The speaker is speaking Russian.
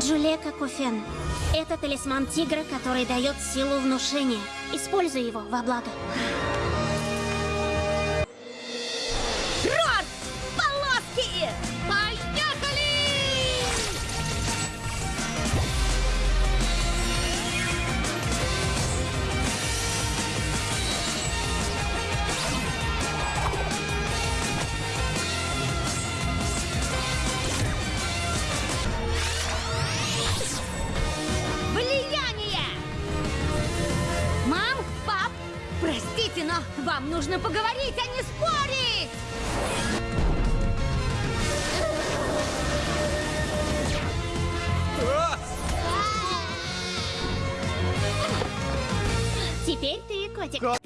Джулека Куфен. Это талисман тигра, который дает силу внушения. Используй его во благо. Простите, но вам нужно поговорить, а не спорить! Теперь ты, котик. Ко-